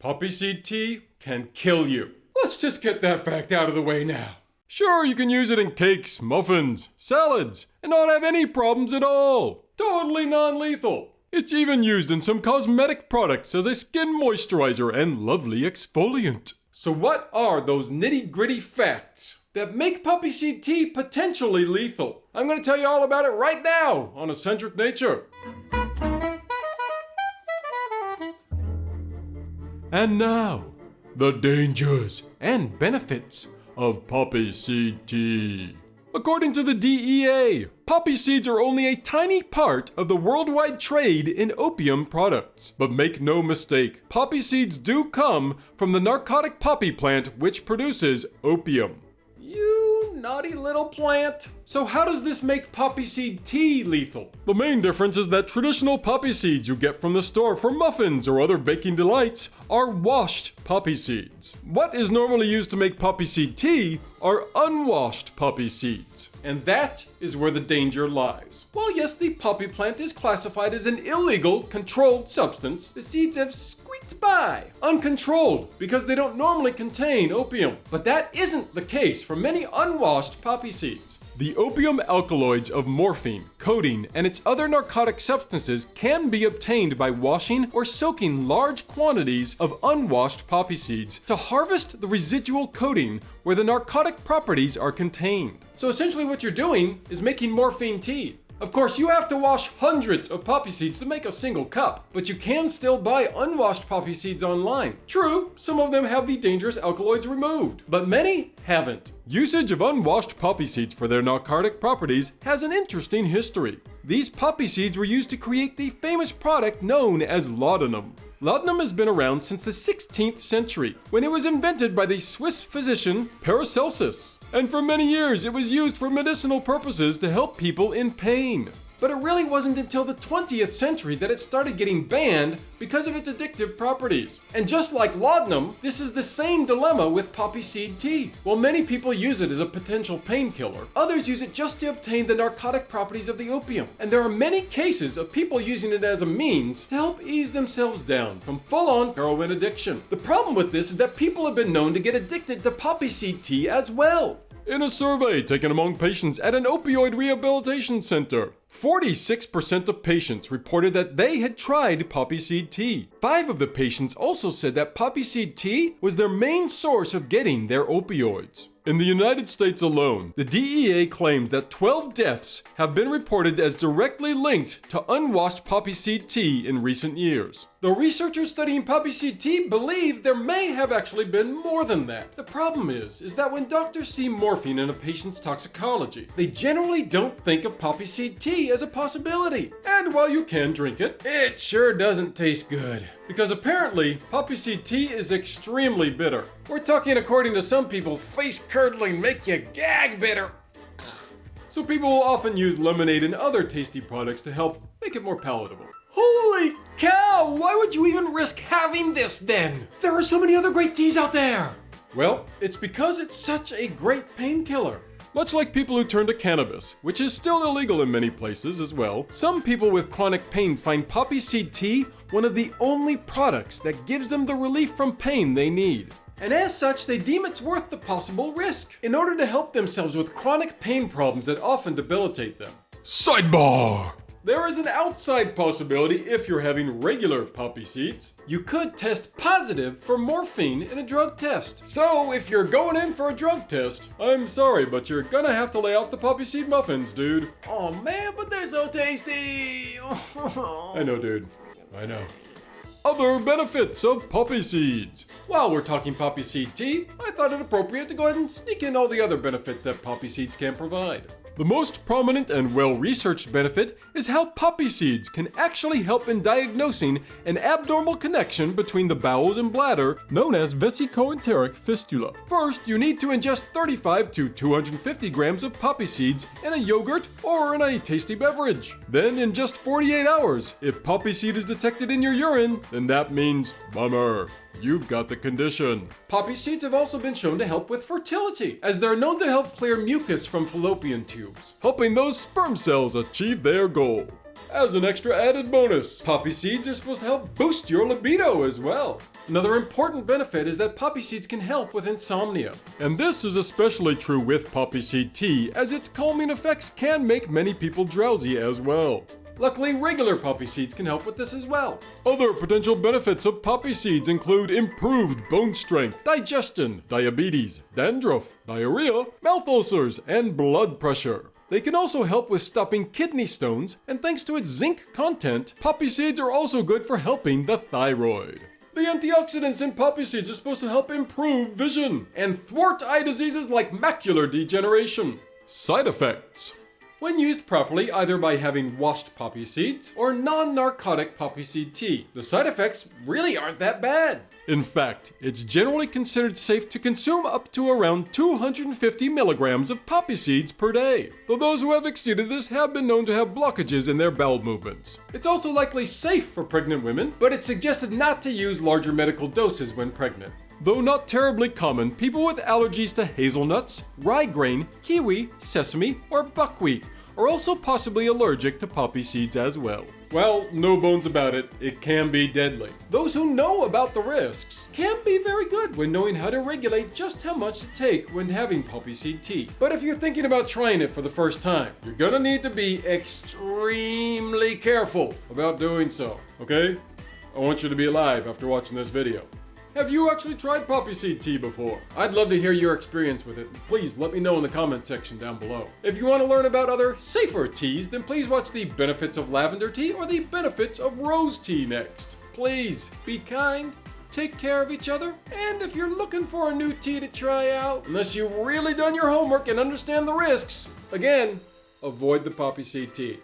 Poppy seed tea can kill you. Let's just get that fact out of the way now. Sure, you can use it in cakes, muffins, salads, and not have any problems at all. Totally non lethal. It's even used in some cosmetic products as a skin moisturizer and lovely exfoliant. So, what are those nitty gritty facts that make poppy seed tea potentially lethal? I'm going to tell you all about it right now on Eccentric Nature. And now, the dangers and benefits of poppy seed tea. According to the DEA, poppy seeds are only a tiny part of the worldwide trade in opium products. But make no mistake, poppy seeds do come from the narcotic poppy plant which produces opium. Naughty little plant. So how does this make poppy seed tea lethal? The main difference is that traditional poppy seeds you get from the store for muffins or other baking delights are washed poppy seeds. What is normally used to make poppy seed tea are unwashed poppy seeds. And that is where the danger lies. While yes, the poppy plant is classified as an illegal, controlled substance, the seeds have squeaked by, uncontrolled, because they don't normally contain opium. But that isn't the case for many unwashed poppy seeds. The opium alkaloids of morphine, codeine, and its other narcotic substances can be obtained by washing or soaking large quantities of unwashed poppy seeds to harvest the residual codeine where the narcotic properties are contained. So essentially what you're doing is making morphine tea. Of course, you have to wash hundreds of poppy seeds to make a single cup, but you can still buy unwashed poppy seeds online. True, some of them have the dangerous alkaloids removed, but many haven't. Usage of unwashed poppy seeds for their narcotic properties has an interesting history. These poppy seeds were used to create the famous product known as laudanum. Laudanum has been around since the 16th century, when it was invented by the Swiss physician Paracelsus. And for many years, it was used for medicinal purposes to help people in pain. But it really wasn't until the 20th century that it started getting banned because of its addictive properties. And just like laudanum, this is the same dilemma with poppy seed tea. While many people use it as a potential painkiller, others use it just to obtain the narcotic properties of the opium. And there are many cases of people using it as a means to help ease themselves down from full-on heroin addiction. The problem with this is that people have been known to get addicted to poppy seed tea as well. In a survey taken among patients at an opioid rehabilitation center, 46% of patients reported that they had tried poppy seed tea. Five of the patients also said that poppy seed tea was their main source of getting their opioids. In the United States alone, the DEA claims that 12 deaths have been reported as directly linked to unwashed poppy seed tea in recent years. Though researchers studying poppy seed tea believe there may have actually been more than that. The problem is, is that when doctors see morphine in a patient's toxicology, they generally don't think of poppy seed tea as a possibility. And while you can drink it, it sure doesn't taste good. Because apparently, poppy seed tea is extremely bitter. We're talking, according to some people, face curdling, make you gag bitter. So people will often use lemonade and other tasty products to help make it more palatable. Holy cow! Why would you even risk having this then? There are so many other great teas out there! Well, it's because it's such a great painkiller. Much like people who turn to cannabis, which is still illegal in many places as well, some people with chronic pain find poppy seed tea one of the only products that gives them the relief from pain they need. And as such, they deem it's worth the possible risk in order to help themselves with chronic pain problems that often debilitate them. Sidebar! There is an outside possibility if you're having regular poppy seeds. You could test positive for morphine in a drug test. So if you're going in for a drug test, I'm sorry, but you're gonna have to lay off the poppy seed muffins, dude. Oh man, but they're so tasty! I know, dude. I know. Other benefits of poppy seeds. While we're talking poppy seed tea, I thought it appropriate to go ahead and sneak in all the other benefits that poppy seeds can provide. The most prominent and well-researched benefit is how poppy seeds can actually help in diagnosing an abnormal connection between the bowels and bladder known as vesicoenteric fistula. First, you need to ingest 35 to 250 grams of poppy seeds in a yogurt or in a tasty beverage. Then in just 48 hours, if poppy seed is detected in your urine, then that means bummer. You've got the condition. Poppy seeds have also been shown to help with fertility, as they're known to help clear mucus from fallopian tubes, helping those sperm cells achieve their goal. As an extra added bonus, poppy seeds are supposed to help boost your libido as well. Another important benefit is that poppy seeds can help with insomnia. And this is especially true with poppy seed tea, as its calming effects can make many people drowsy as well. Luckily, regular poppy seeds can help with this as well. Other potential benefits of poppy seeds include improved bone strength, digestion, diabetes, dandruff, diarrhea, mouth ulcers, and blood pressure. They can also help with stopping kidney stones, and thanks to its zinc content, poppy seeds are also good for helping the thyroid. The antioxidants in poppy seeds are supposed to help improve vision and thwart eye diseases like macular degeneration. Side effects. When used properly, either by having washed poppy seeds or non-narcotic poppy seed tea, the side effects really aren't that bad. In fact, it's generally considered safe to consume up to around 250 milligrams of poppy seeds per day, though those who have exceeded this have been known to have blockages in their bowel movements. It's also likely safe for pregnant women, but it's suggested not to use larger medical doses when pregnant. Though not terribly common, people with allergies to hazelnuts, rye grain, kiwi, sesame, or buckwheat are also possibly allergic to poppy seeds as well. Well, no bones about it, it can be deadly. Those who know about the risks can be very good when knowing how to regulate just how much to take when having poppy seed tea. But if you're thinking about trying it for the first time, you're gonna need to be extremely careful about doing so, okay? I want you to be alive after watching this video. Have you actually tried poppy seed tea before? I'd love to hear your experience with it. Please let me know in the comment section down below. If you want to learn about other safer teas, then please watch the benefits of lavender tea or the benefits of rose tea next. Please be kind, take care of each other, and if you're looking for a new tea to try out, unless you've really done your homework and understand the risks, again, avoid the poppy seed tea.